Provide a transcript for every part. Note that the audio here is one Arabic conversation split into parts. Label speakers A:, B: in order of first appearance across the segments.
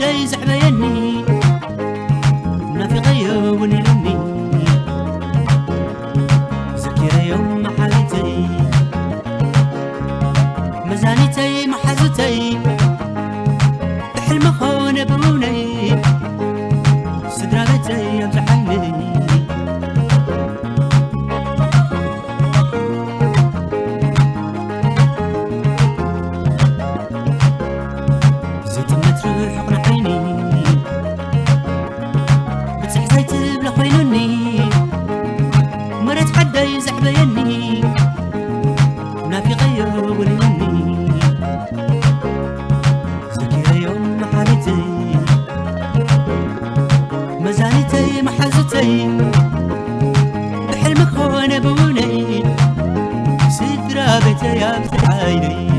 A: days حبيني حياتي بحلمك هون ابوني سترى بيتي يا بتعايني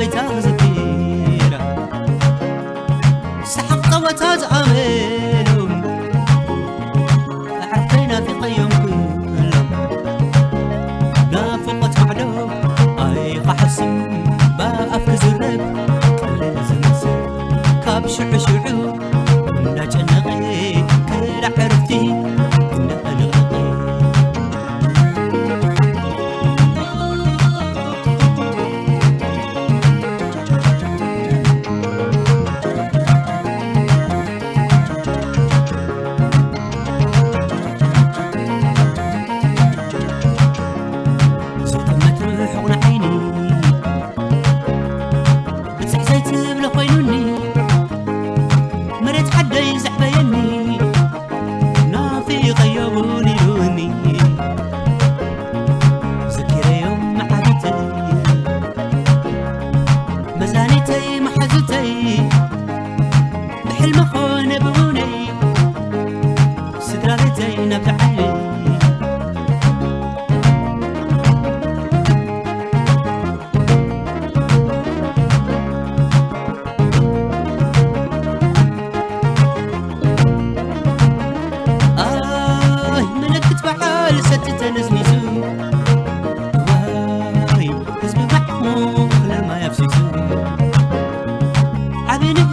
A: 被砸死。se blocco in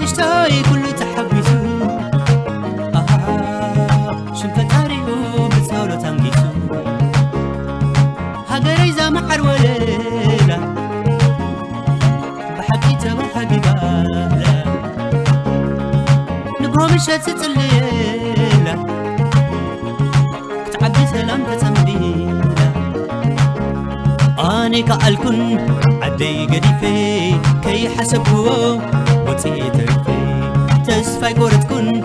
A: اشتهي كل تحبيتو آها شنفت هاريو بتساولو تنجيتو هاقري زام حرواليلا بحكي تبا حبيبالا نبرو مشات تتليلا كتعبي سلام بتمديلا أنا كألكن عدي قريفي كي حسبوه وتيتر. تسفى قرتكن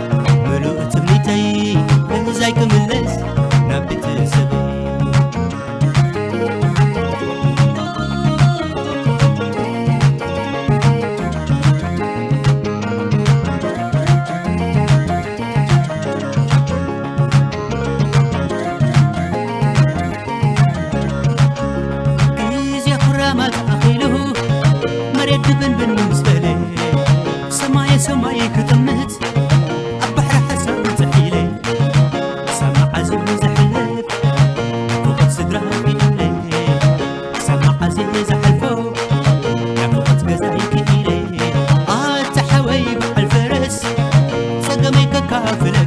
A: confidence.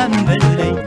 A: تملي